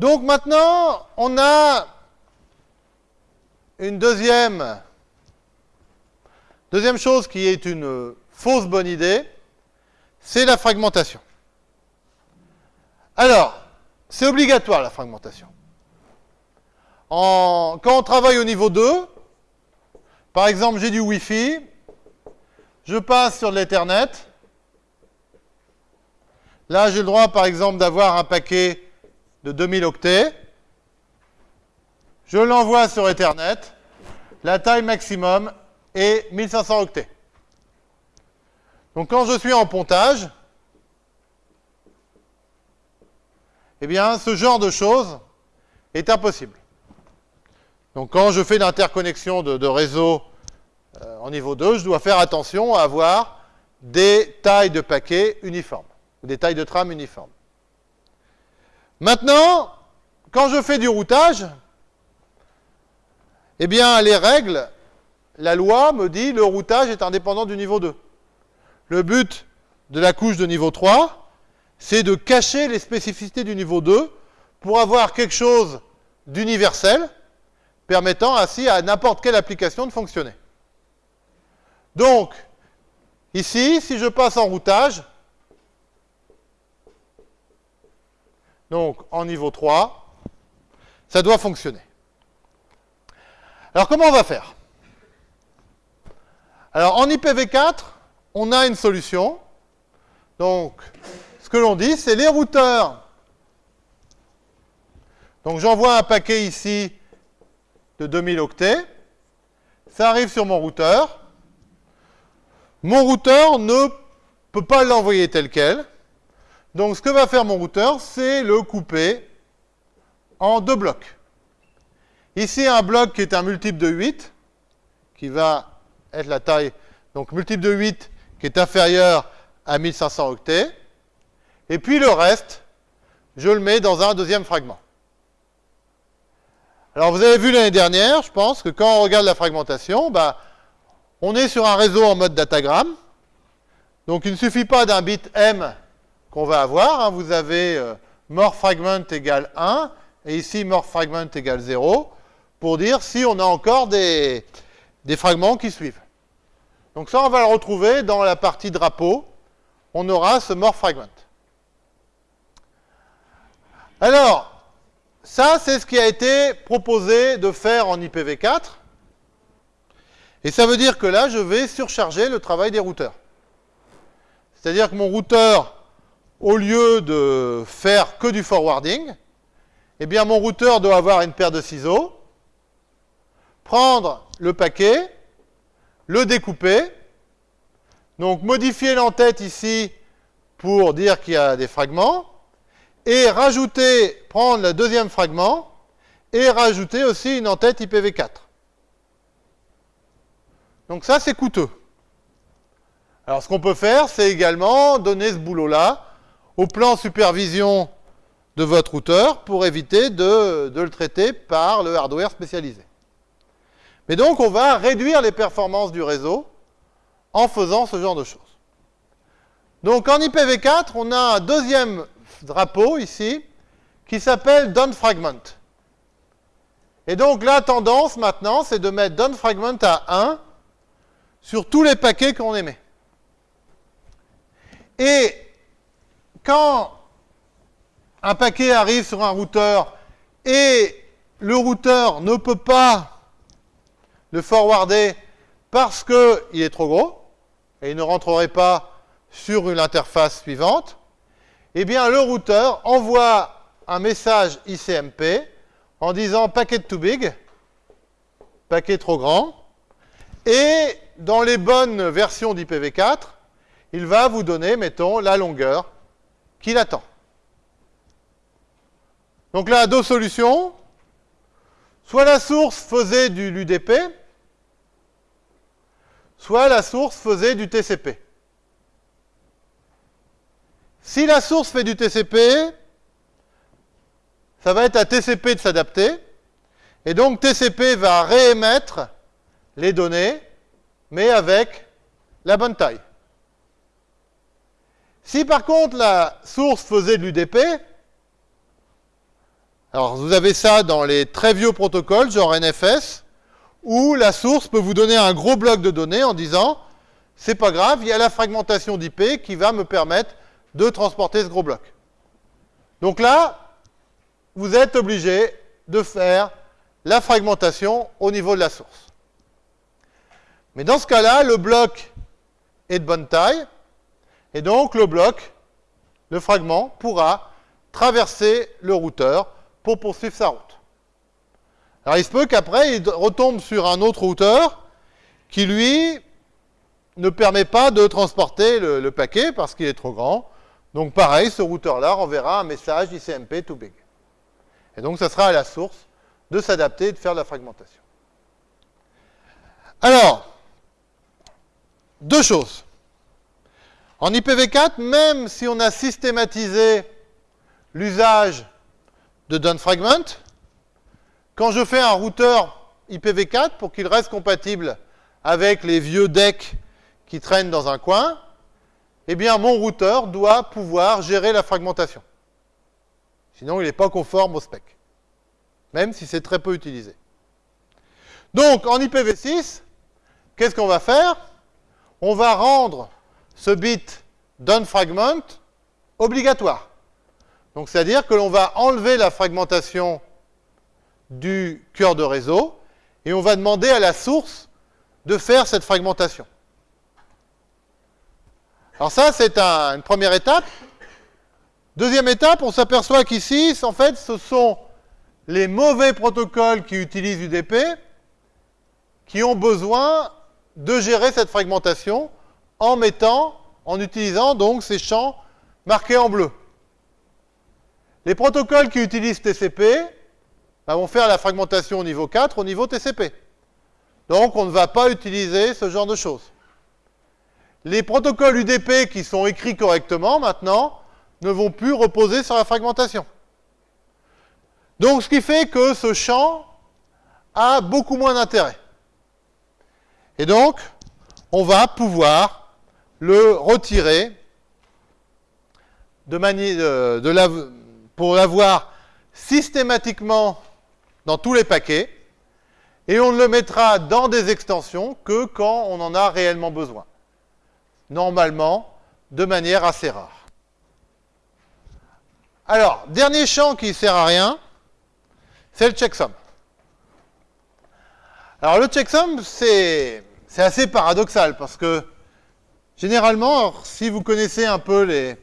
Donc maintenant, on a une deuxième, deuxième chose qui est une fausse bonne idée, c'est la fragmentation. Alors, c'est obligatoire la fragmentation. En, quand on travaille au niveau 2, par exemple j'ai du Wi-Fi, je passe sur l'Ethernet, là j'ai le droit par exemple d'avoir un paquet de 2000 octets, je l'envoie sur Ethernet, la taille maximum est 1500 octets. Donc quand je suis en pontage, eh bien ce genre de choses est impossible. Donc quand je fais l'interconnexion de, réseau euh, en niveau 2, je dois faire attention à avoir des tailles de paquets uniformes, ou des tailles de trame uniformes. Maintenant, quand je fais du routage, eh bien les règles, la loi me dit le routage est indépendant du niveau 2. Le but de la couche de niveau 3, c'est de cacher les spécificités du niveau 2 pour avoir quelque chose d'universel, permettant ainsi à n'importe quelle application de fonctionner. Donc, ici, si je passe en routage, donc en niveau 3, ça doit fonctionner. Alors, comment on va faire? Alors, en IPv4, on a une solution. Donc, ce que l'on dit, c'est les routeurs. Donc, j'envoie un paquet ici de 2000 octets. Ça arrive sur mon routeur. Mon routeur ne peut pas l'envoyer tel quel. Donc, ce que va faire mon routeur, c'est le couper en deux blocs. Ici, un bloc qui est un multiple de 8, qui va être la taille, donc multiple de 8 qui est inférieur à 1500 octets. Et puis le reste, je le mets dans un deuxième fragment. Alors vous avez vu l'année dernière, je pense, que quand on regarde la fragmentation, bah, on est sur un réseau en mode datagramme. Donc il ne suffit pas d'un bit M qu'on va avoir. Hein. Vous avez euh, more fragment égale 1, et ici more fragment égale 0, pour dire si on a encore des, des fragments qui suivent. Donc ça, on va le retrouver dans la partie drapeau. On aura ce more fragment. Alors, ça, c'est ce qui a été proposé de faire en IPv4. Et ça veut dire que là, je vais surcharger le travail des routeurs. C'est-à-dire que mon routeur, au lieu de faire que du forwarding, eh bien, mon routeur doit avoir une paire de ciseaux, prendre le paquet, le découper, donc modifier l'entête ici pour dire qu'il y a des fragments, et rajouter, prendre le deuxième fragment, et rajouter aussi une entête IPv4. Donc ça, c'est coûteux. Alors ce qu'on peut faire, c'est également donner ce boulot-là au plan supervision de votre routeur pour éviter de, de, le traiter par le hardware spécialisé. Mais donc, on va réduire les performances du réseau en faisant ce genre de choses. Donc, en IPv4, on a un deuxième drapeau ici qui s'appelle downFragment. Et donc, la tendance maintenant, c'est de mettre downFragment à 1 sur tous les paquets qu'on émet. Et quand un paquet arrive sur un routeur et le routeur ne peut pas le forwarder parce qu'il est trop gros et il ne rentrerait pas sur une interface suivante, eh bien le routeur envoie un message ICMP en disant paquet too big, paquet trop grand, et dans les bonnes versions d'IPv4, il va vous donner, mettons, la longueur qu'il attend. Donc là, deux solutions. Soit la source faisait du l'UDP, soit la source faisait du TCP. Si la source fait du TCP, ça va être à TCP de s'adapter, et donc TCP va réémettre les données, mais avec la bonne taille. Si par contre la source faisait de l'UDP, Alors, vous avez ça dans les très vieux protocoles, genre NFS, où la source peut vous donner un gros bloc de données en disant c'est pas grave, il y a la fragmentation d'IP qui va me permettre de transporter ce gros bloc. Donc là, vous êtes obligé de faire la fragmentation au niveau de la source. Mais dans ce cas-là, le bloc est de bonne taille, et donc le bloc, le fragment, pourra traverser le routeur pour poursuivre sa route. Alors il se peut qu'après, il retombe sur un autre routeur qui, lui, ne permet pas de transporter le, le paquet parce qu'il est trop grand. Donc pareil, ce routeur-là renverra un message ICMP too big. Et donc ça sera à la source de s'adapter et de faire de la fragmentation. Alors, deux choses. En IPv4, même si on a systématisé l'usage de downfragment, quand je fais un routeur IPv4 pour qu'il reste compatible avec les vieux decks qui traînent dans un coin, eh bien mon routeur doit pouvoir gérer la fragmentation. Sinon, il n'est pas conforme au spec, même si c'est très peu utilisé. Donc, en IPv6, qu'est-ce qu'on va faire? On va rendre ce bit downFragment obligatoire. Donc, c'est-à-dire que l'on va enlever la fragmentation du cœur de réseau et on va demander à la source de faire cette fragmentation. Alors ça, c'est une première étape. Deuxième étape, on s'aperçoit qu'ici, en fait, ce sont les mauvais protocoles qui utilisent UDP qui ont besoin de gérer cette fragmentation en mettant, en utilisant donc ces champs marqués en bleu. Les protocoles qui utilisent TCP bah, vont faire la fragmentation au niveau 4 au niveau TCP. Donc on ne va pas utiliser ce genre de choses. Les protocoles UDP qui sont écrits correctement maintenant ne vont plus reposer sur la fragmentation. Donc ce qui fait que ce champ a beaucoup moins d'intérêt. Et donc, on va pouvoir le retirer de manière, de, pour l'avoir systématiquement dans tous les paquets, et on ne le mettra dans des extensions que quand on en a réellement besoin. Normalement, de manière assez rare. Alors, dernier champ qui ne sert à rien, c'est le checksum. Alors le checksum, c'est assez paradoxal parce que généralement, si vous connaissez un peu les,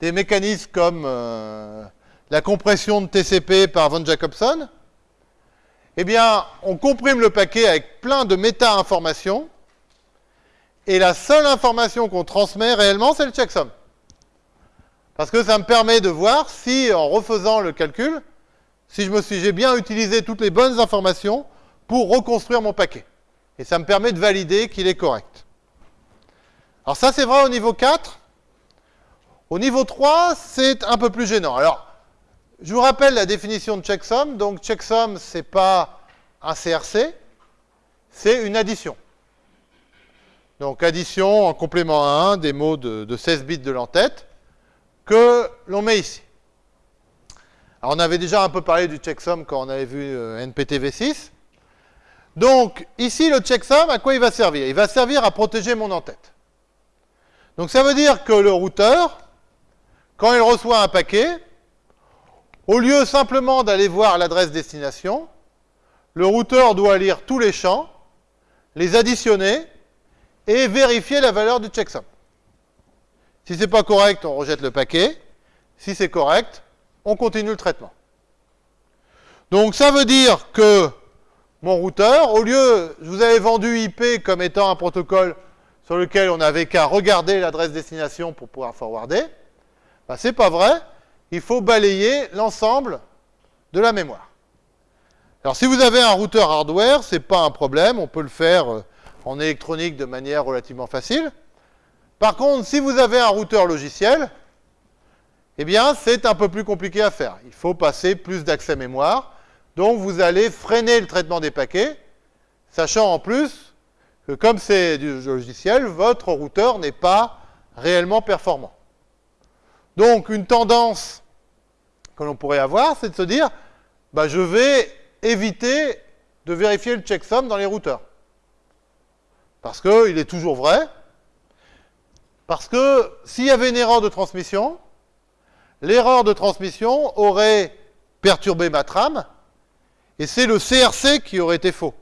des mécanismes comme euh, la compression de TCP par von Jacobson, eh bien, on comprime le paquet avec plein de méta-informations, et la seule information qu'on transmet réellement, c'est le checksum. Parce que ça me permet de voir si, en refaisant le calcul, si je me suis, j'ai bien utilisé toutes les bonnes informations pour reconstruire mon paquet. Et ça me permet de valider qu'il est correct. Alors ça, c'est vrai au niveau 4. Au niveau 3, c'est un peu plus gênant. Alors, je vous rappelle la définition de checksum. Donc, checksum, ce n'est pas un CRC, c'est une addition. Donc, addition en complément à 1 des mots de, de 16 bits de l'entête que l'on met ici. Alors, on avait déjà un peu parlé du checksum quand on avait vu euh, NPTv6. Donc, ici, le checksum, à quoi il va servir? Il va servir à protéger mon entête. Donc, ça veut dire que le routeur, quand il reçoit un paquet, au lieu simplement d'aller voir l'adresse destination, le routeur doit lire tous les champs, les additionner et vérifier la valeur du checksum. Si ce n'est pas correct, on rejette le paquet. Si c'est correct, on continue le traitement. Donc ça veut dire que mon routeur, au lieu, je vous avais vendu IP comme étant un protocole sur lequel on n'avait qu'à regarder l'adresse destination pour pouvoir forwarder, ben, c'est pas vrai il faut balayer l'ensemble de la mémoire. Alors si vous avez un routeur hardware, ce n'est pas un problème, on peut le faire euh, en électronique de manière relativement facile. Par contre, si vous avez un routeur logiciel, eh bien c'est un peu plus compliqué à faire. Il faut passer plus d'accès mémoire, donc vous allez freiner le traitement des paquets, sachant en plus que comme c'est du logiciel, votre routeur n'est pas réellement performant. Donc, une tendance que l'on pourrait avoir, c'est de se dire, bah, je vais éviter de vérifier le checksum dans les routeurs. Parce qu'il est toujours vrai. Parce que s'il y avait une erreur de transmission, l'erreur de transmission aurait perturbé ma trame, et c'est le CRC qui aurait été faux.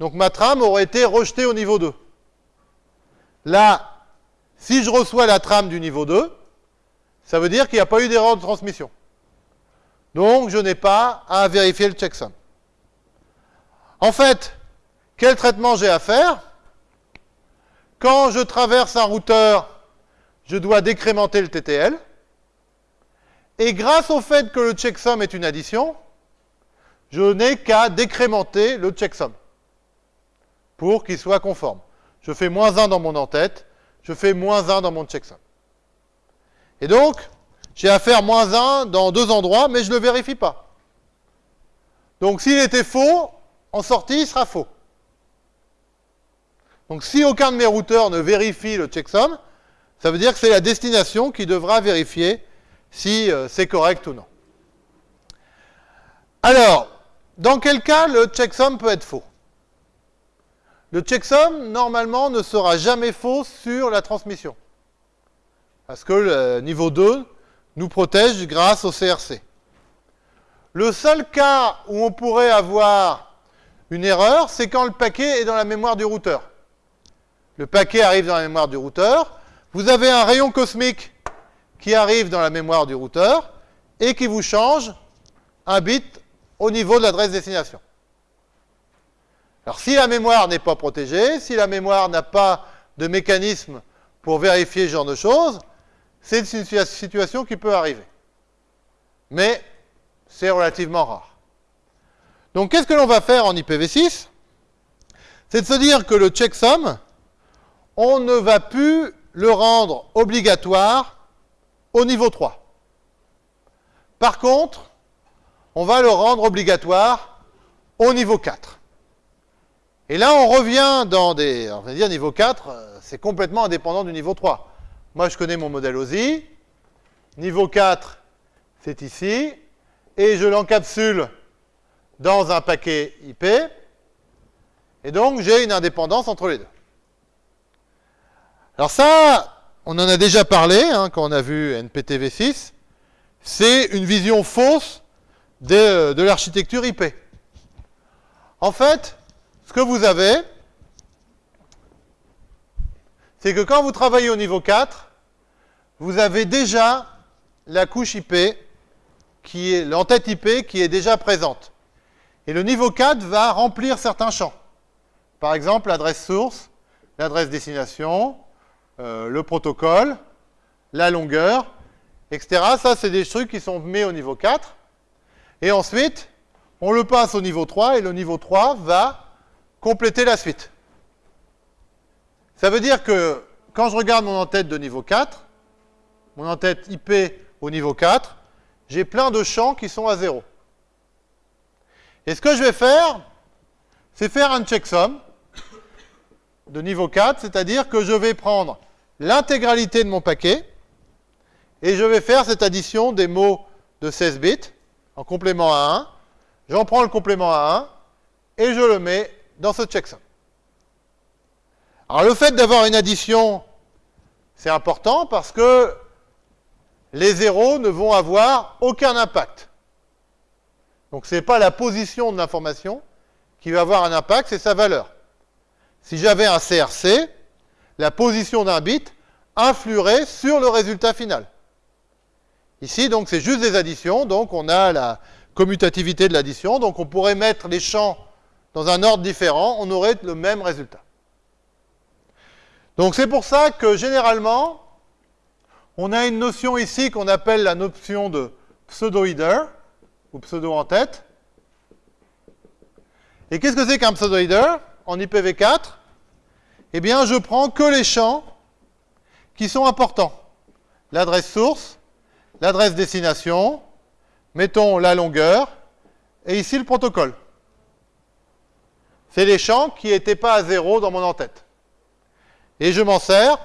Donc ma trame aurait été rejetée au niveau 2. Là, si je reçois la trame du niveau 2, ça veut dire qu'il n'y a pas eu d'erreur de transmission. Donc je n'ai pas à vérifier le checksum. En fait, quel traitement j'ai à faire? Quand je traverse un routeur, je dois décrémenter le TTL. Et grâce au fait que le checksum est une addition, je n'ai qu'à décrémenter le checksum pour qu'il soit conforme. Je fais moins 1 dans mon en-tête, je fais moins 1 dans mon checksum. Et donc, j'ai à faire moins 1 dans deux endroits, mais je ne le vérifie pas. Donc s'il était faux, en sortie, il sera faux. Donc si aucun de mes routeurs ne vérifie le checksum, ça veut dire que c'est la destination qui devra vérifier si euh, c'est correct ou non. Alors, dans quel cas le checksum peut être faux? Le checksum, normalement, ne sera jamais faux sur la transmission. Parce que le niveau 2 nous protège grâce au CRC. Le seul cas où on pourrait avoir une erreur, c'est quand le paquet est dans la mémoire du routeur. Le paquet arrive dans la mémoire du routeur, vous avez un rayon cosmique qui arrive dans la mémoire du routeur et qui vous change un bit au niveau de l'adresse destination. Alors si la mémoire n'est pas protégée, si la mémoire n'a pas de mécanisme pour vérifier ce genre de choses, c'est une situation qui peut arriver. Mais c'est relativement rare. Donc qu'est-ce que l'on va faire en IPv6 C'est de se dire que le checksum, on ne va plus le rendre obligatoire au niveau 3. Par contre, on va le rendre obligatoire au niveau 4. Et là, on revient dans des... On va dire niveau 4, euh, c'est complètement indépendant du niveau 3. Moi, je connais mon modèle OSI. Niveau 4, c'est ici. Et je l'encapsule dans un paquet IP. Et donc, j'ai une indépendance entre les deux. Alors ça, on en a déjà parlé hein, quand on a vu NPTV6. C'est une vision fausse de, l'architecture IP. En fait, que vous avez, c'est que quand vous travaillez au niveau 4, vous avez déjà la couche IP, qui est l'entête IP qui est déjà présente. Et le niveau 4 va remplir certains champs. Par exemple, l'adresse source, l'adresse destination, euh, le protocole, la longueur, etc. Ça, c'est des trucs qui sont mis au niveau 4. Et ensuite, on le passe au niveau 3, et le niveau 3 va compléter la suite. Ça veut dire que quand je regarde mon en-tête de niveau 4, mon en-tête IP au niveau 4, j'ai plein de champs qui sont à 0. Et ce que je vais faire, c'est faire un checksum de niveau 4, c'est-à-dire que je vais prendre l'intégralité de mon paquet, et je vais faire cette addition des mots de 16 bits en complément à 1. J'en prends le complément à 1, et je le mets dans ce checksum. Alors le fait d'avoir une addition, c'est important parce que les zéros ne vont avoir aucun impact. Donc ce n'est pas la position de l'information qui va avoir un impact, c'est sa valeur. Si j'avais un CRC, la position d'un bit influerait sur le résultat final. Ici, donc, c'est juste des additions, donc on a la commutativité de l'addition, donc on pourrait mettre les champs dans un ordre différent, on aurait le même résultat. Donc c'est pour ça que généralement, on a une notion ici qu'on appelle la notion de pseudo-header, ou pseudo-en-tête. Et qu'est-ce que c'est qu'un pseudo-header en IPv4 Eh bien, je prends que les champs qui sont importants. L'adresse source, l'adresse destination, mettons la longueur, et ici le protocole. C'est les champs qui n'étaient pas à zéro dans mon en-tête. Et je m'en sers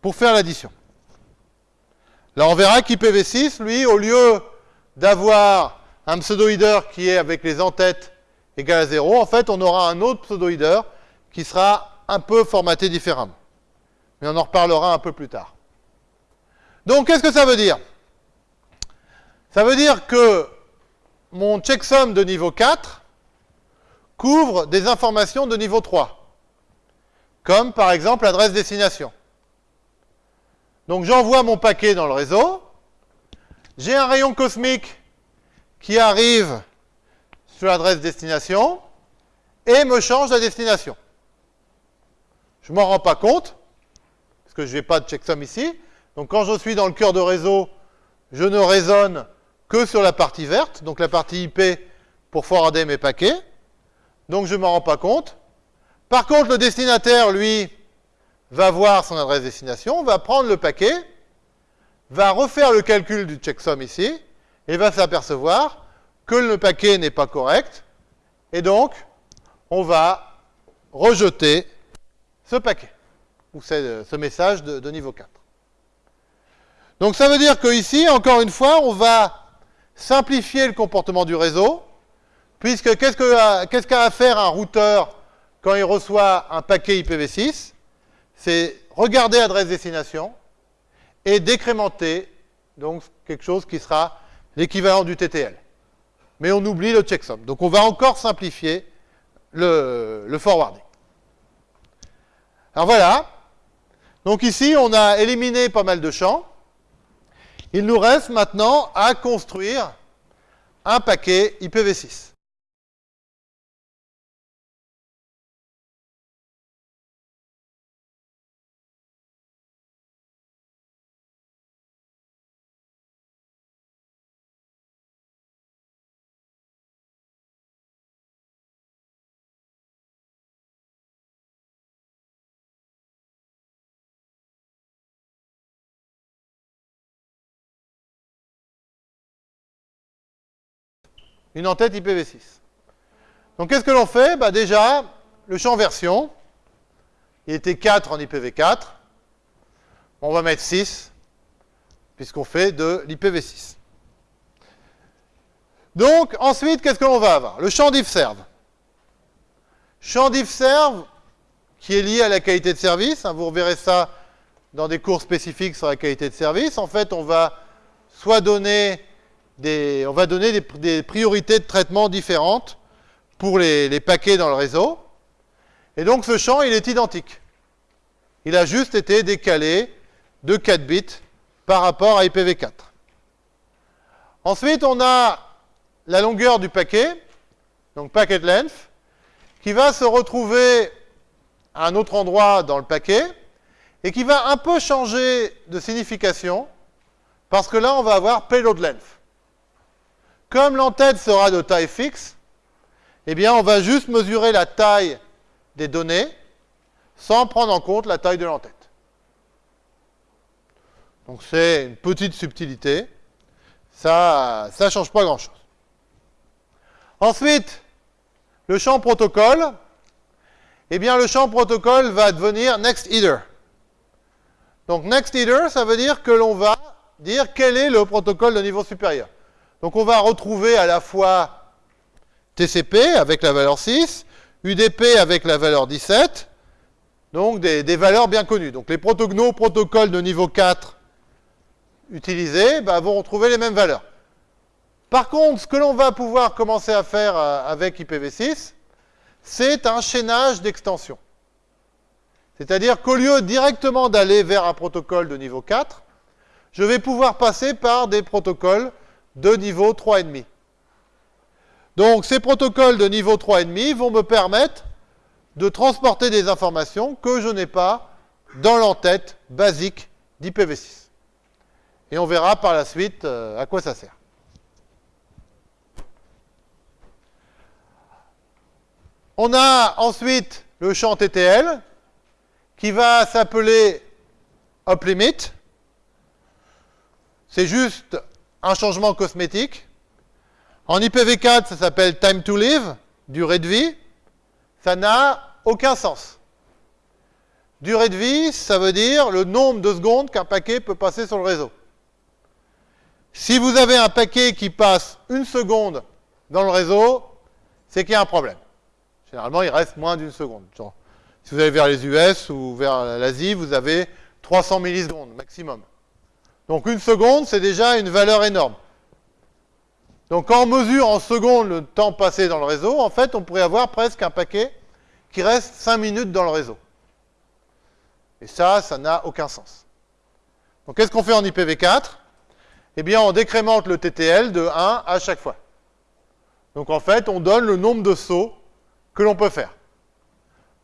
pour faire l'addition. Là, on verra qu'IPv6, lui, au lieu d'avoir un pseudo-header qui est avec les entêtes égale à 0, en fait, on aura un autre pseudo-header qui sera un peu formaté différemment. Mais on en reparlera un peu plus tard. Donc, qu'est-ce que ça veut dire? Ça veut dire que mon checksum de niveau 4 couvre des informations de niveau 3, comme par exemple l'adresse destination. Donc j'envoie mon paquet dans le réseau, j'ai un rayon cosmique qui arrive sur l'adresse destination et me change la destination. Je ne m'en rends pas compte, parce que je n'ai pas de checksum ici. Donc quand je suis dans le cœur de réseau, je ne raisonne que sur la partie verte, donc la partie IP pour forwarder mes paquets. Donc je ne m'en rends pas compte. Par contre, le destinataire, lui, va voir son adresse destination, va prendre le paquet, va refaire le calcul du checksum ici, et va s'apercevoir que le paquet n'est pas correct, et donc on va rejeter ce paquet, ou ce message de, niveau 4. Donc ça veut dire qu'ici, encore une fois, on va simplifier le comportement du réseau, puisque qu'est-ce qu'a à faire un routeur quand il reçoit un paquet IPv6 C'est regarder l'adresse destination et décrémenter donc quelque chose qui sera l'équivalent du TTL. Mais on oublie le checksum. Donc on va encore simplifier le forwarding. Alors voilà. Donc ici, on a éliminé pas mal de champs. Il nous reste maintenant à construire un paquet IPv6. Une entête IPv6. Donc qu'est-ce que l'on fait? Bah, Déjà, le champ version, il était 4 en IPv4. On va mettre 6, puisqu'on fait de l'IPv6. Donc, ensuite, qu'est-ce que l'on va avoir? Le champ diffserve. Champ diffserve, qui est lié à la qualité de service. Hein, vous reverrez ça dans des cours spécifiques sur la qualité de service. En fait, on va soit donner on va donner des, priorités de traitement différentes pour les, paquets dans le réseau. Et donc ce champ, il est identique. Il a juste été décalé de 4 bits par rapport à IPv4. Ensuite, on a la longueur du paquet, donc packet length, qui va se retrouver à un autre endroit dans le paquet et qui va un peu changer de signification parce que là, on va avoir payload length. Comme l'entête sera de taille fixe, eh bien, on va juste mesurer la taille des données sans prendre en compte la taille de l'entête. Donc, c'est une petite subtilité. Ça ne change pas grand-chose. Ensuite, le champ protocole. Eh bien, le champ protocole va devenir next either. Donc, next either, ça veut dire que l'on va dire quel est le protocole de niveau supérieur. Donc on va retrouver à la fois TCP avec la valeur 6, UDP avec la valeur 17, donc des, valeurs bien connues. Donc les protocoles de niveau 4 utilisés bah, vont retrouver les mêmes valeurs. Par contre, ce que l'on va pouvoir commencer à faire euh, avec IPv6, c'est un chaînage d'extension. C'est-à-dire qu'au lieu directement d'aller vers un protocole de niveau 4, je vais pouvoir passer par des protocoles de niveau 3,5. Donc ces protocoles de niveau 3,5 vont me permettre de transporter des informations que je n'ai pas dans l'entête basique d'IPv6. Et on verra par la suite euh, à quoi ça sert. On a ensuite le champ TTL qui va s'appeler UpLimit. C'est juste un changement cosmétique. En IPv4, ça s'appelle time to live, durée de vie. Ça n'a aucun sens. Durée de vie, ça veut dire le nombre de secondes qu'un paquet peut passer sur le réseau. Si vous avez un paquet qui passe une seconde dans le réseau, c'est qu'il y a un problème. Généralement, il reste moins d'une seconde. si vous allez vers les US ou vers l'Asie, vous avez 300 millisecondes maximum. Donc une seconde, c'est déjà une valeur énorme. Donc quand on mesure en secondes le temps passé dans le réseau, en fait, on pourrait avoir presque un paquet qui reste 5 minutes dans le réseau. Et ça, ça n'a aucun sens. Donc qu'est-ce qu'on fait en IPv4 Eh bien, on décrémente le TTL de 1 à chaque fois. Donc en fait, on donne le nombre de sauts que l'on peut faire.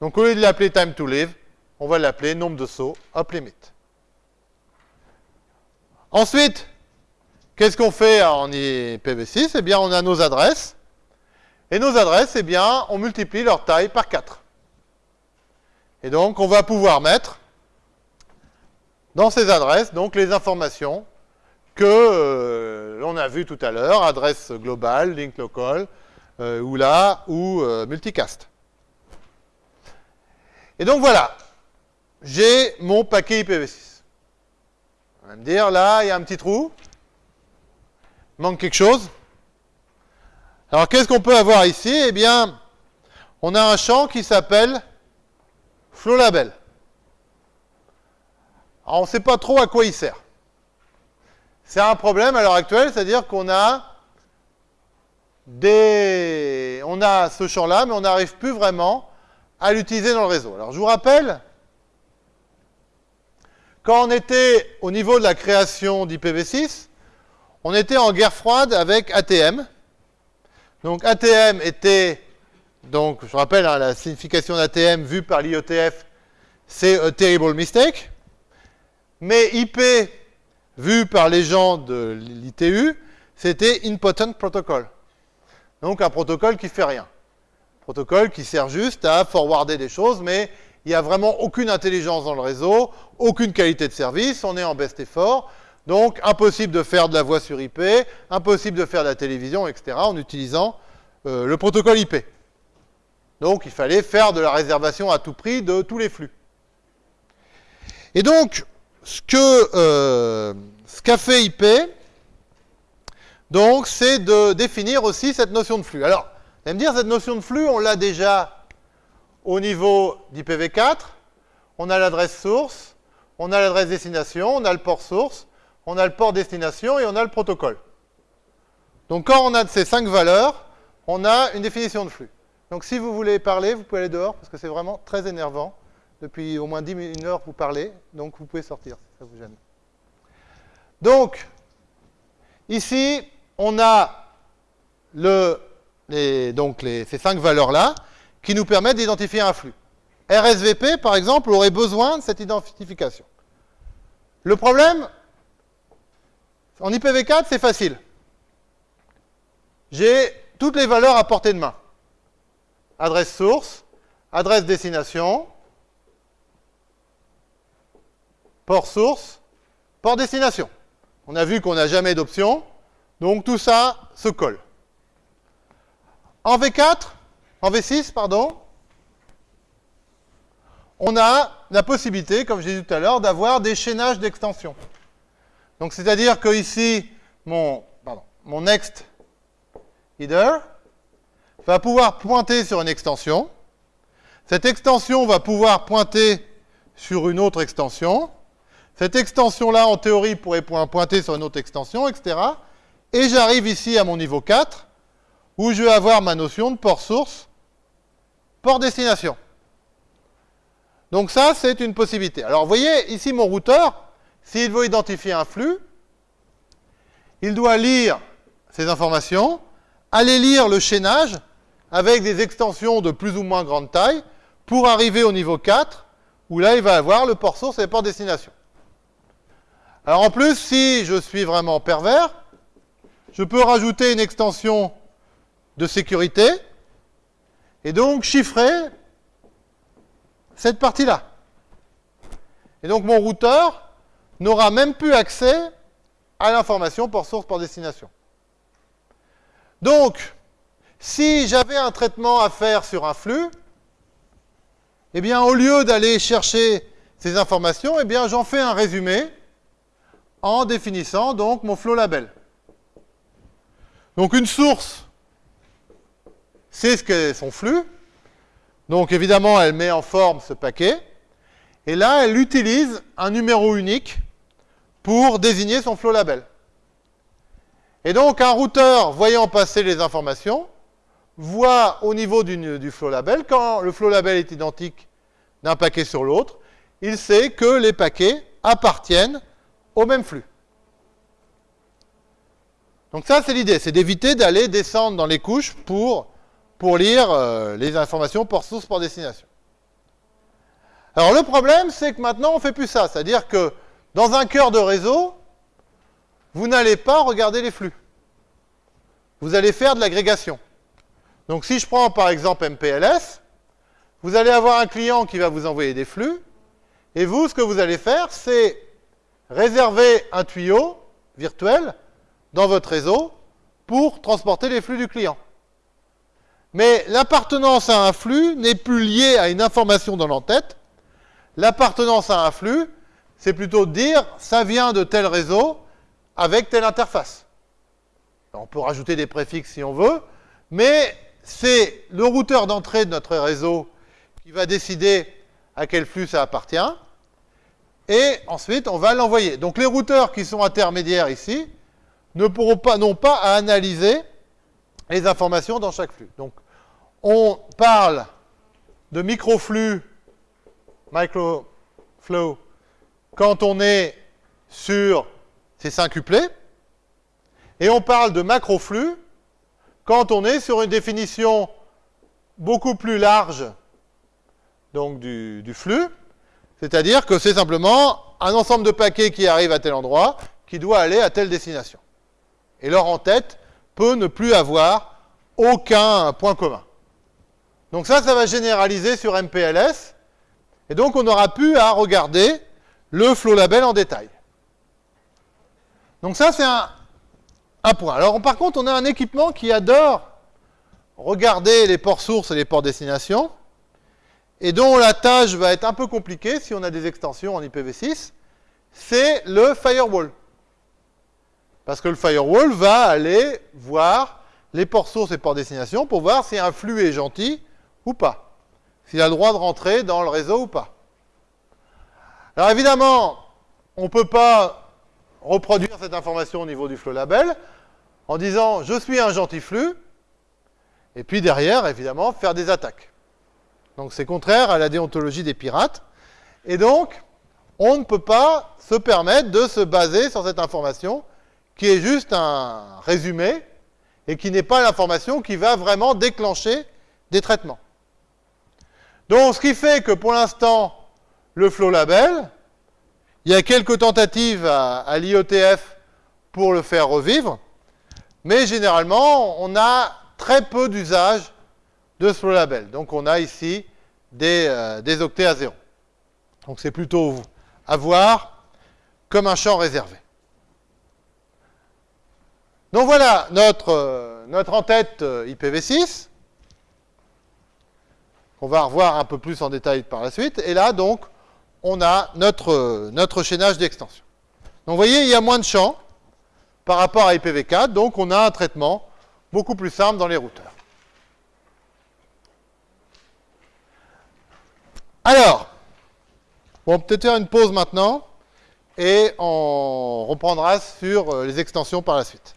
Donc au lieu de l'appeler time to live, on va l'appeler nombre de sauts up limit. Ensuite, qu'est-ce qu'on fait en IPv6 Eh bien, on a nos adresses. Et nos adresses, eh bien, on multiplie leur taille par 4. Et donc, on va pouvoir mettre dans ces adresses donc les informations que euh, l'on a vues tout à l'heure, adresse globale, link local, euh, ou là, ou euh, multicast. Et donc voilà, j'ai mon paquet IPv6. Va me dire, là, il y a un petit trou. Il manque quelque chose. Alors, qu'est-ce qu'on peut avoir ici? Eh bien, on a un champ qui s'appelle flow label. Alors, on ne sait pas trop à quoi il sert. C'est un problème à l'heure actuelle, c'est-à-dire qu'on a des... on a ce champ-là, mais on n'arrive plus vraiment à l'utiliser dans le réseau. Alors, je vous rappelle quand on était au niveau de la création d'IPv6, on était en guerre froide avec ATM. Donc ATM était, donc je rappelle hein, la signification d'ATM vue par l'IETF, c'est a terrible mistake. Mais IP, vu par les gens de l'ITU, c'était important protocol. Donc un protocole qui fait rien. Protocole qui sert juste à forwarder des choses, mais il n'y a vraiment aucune intelligence dans le réseau, aucune qualité de service, on est en best effort. Donc, impossible de faire de la voix sur IP, impossible de faire de la télévision, etc., en utilisant euh, le protocole IP. Donc, il fallait faire de la réservation à tout prix de tous les flux. Et donc, ce euh, qu'a fait IP, c'est de définir aussi cette notion de flux. Alors, vous allez me dire, cette notion de flux, on l'a déjà au niveau d'IPv4, on a l'adresse source, on a l'adresse destination, on a le port source, on a le port destination et on a le protocole. Donc quand on a ces cinq valeurs, on a une définition de flux. Donc si vous voulez parler, vous pouvez aller dehors, parce que c'est vraiment très énervant. Depuis au moins 10 minutes, une heure, vous parlez, donc vous pouvez sortir, si ça vous gêne. Donc, ici, on a le, donc ces cinq valeurs-là qui nous permettent d'identifier un flux. RSVP, par exemple, aurait besoin de cette identification. Le problème, en IPv4, c'est facile. J'ai toutes les valeurs à portée de main. Adresse source, adresse destination, port source, port destination. On a vu qu'on n'a jamais d'option, donc tout ça se colle. En V4, en V6, pardon, on a la possibilité, comme j'ai dit tout à l'heure, d'avoir des chaînages d'extensions. Donc, c'est-à-dire que ici, mon, next header va pouvoir pointer sur une extension. Cette extension va pouvoir pointer sur une autre extension. Cette extension-là, en théorie, pourrait pointer sur une autre extension, etc. Et j'arrive ici à mon niveau 4, où je vais avoir ma notion de port source port destination. Donc ça, c'est une possibilité. Alors, vous voyez, ici, mon routeur, s'il veut identifier un flux, il doit lire ces informations, aller lire le chaînage avec des extensions de plus ou moins grande taille pour arriver au niveau 4, où là, il va avoir le port source et le port destination. Alors en plus, si je suis vraiment pervers, je peux rajouter une extension de sécurité et donc chiffrer cette partie-là. Et donc mon routeur n'aura même plus accès à l'information port source, port destination. Donc, si j'avais un traitement à faire sur un flux, eh bien, au lieu d'aller chercher ces informations, eh bien, j'en fais un résumé en définissant donc mon flow label. Donc une source, c'est ce qu'est son flux. Donc évidemment, elle met en forme ce paquet. Et là, elle utilise un numéro unique pour désigner son flow label. Et donc un routeur, voyant passer les informations, voit au niveau du, du flow label, quand le flow label est identique d'un paquet sur l'autre, il sait que les paquets appartiennent au même flux. Donc ça, c'est l'idée, c'est d'éviter d'aller descendre dans les couches pour, pour lire euh, les informations port source, port destination. Alors le problème, c'est que maintenant, on ne fait plus ça. C'est-à-dire que dans un cœur de réseau, vous n'allez pas regarder les flux. Vous allez faire de l'agrégation. Donc si je prends par exemple MPLS, vous allez avoir un client qui va vous envoyer des flux, et vous, ce que vous allez faire, c'est réserver un tuyau virtuel dans votre réseau pour transporter les flux du client. Mais l'appartenance à un flux n'est plus liée à une information dans l'entête. L'appartenance à un flux, c'est plutôt dire ça vient de tel réseau avec telle interface. On peut rajouter des préfixes si on veut, mais c'est le routeur d'entrée de notre réseau qui va décider à quel flux ça appartient, et ensuite on va l'envoyer. Donc les routeurs qui sont intermédiaires ici ne pourront pas, non pas à analyser les informations dans chaque flux. Donc on parle de microflux, microflow, quand on est sur ces quintuplés, et on parle de macroflux quand on est sur une définition beaucoup plus large donc du, du flux, c'est-à-dire que c'est simplement un ensemble de paquets qui arrivent à tel endroit, qui doit aller à telle destination. Et leur en-tête ne plus avoir aucun point commun. Donc ça, ça va généraliser sur MPLS, et donc on aura pu à regarder le flow label en détail. Donc ça, c'est un, un point. Alors par contre, on a un équipement qui adore regarder les ports sources et les ports destination, et dont la tâche va être un peu compliquée si on a des extensions en IPv6, c'est le firewall. Parce que le firewall va aller voir les ports sources et ports destination pour voir si un flux est gentil ou pas. S'il a le droit de rentrer dans le réseau ou pas. Alors évidemment, on ne peut pas reproduire cette information au niveau du flow label en disant je suis un gentil flux, et puis derrière, évidemment, faire des attaques. Donc c'est contraire à la déontologie des pirates. Et donc, on ne peut pas se permettre de se baser sur cette information qui est juste un résumé et qui n'est pas l'information qui va vraiment déclencher des traitements. Donc ce qui fait que pour l'instant, le flow label, il y a quelques tentatives à, l'IOTF pour le faire revivre, mais généralement, on a très peu d'usage de ce flow label. Donc on a ici des, euh, des octets à zéro. Donc c'est plutôt à voir comme un champ réservé. Donc voilà notre, euh, notre en-tête euh, IPv6. On va revoir un peu plus en détail par la suite. Et là, donc, on a notre, notre chaînage d'extension. Donc vous voyez, il y a moins de champs par rapport à IPv4, donc on a un traitement beaucoup plus simple dans les routeurs. Alors, on va peut-être faire une pause maintenant et on reprendra sur euh, les extensions par la suite.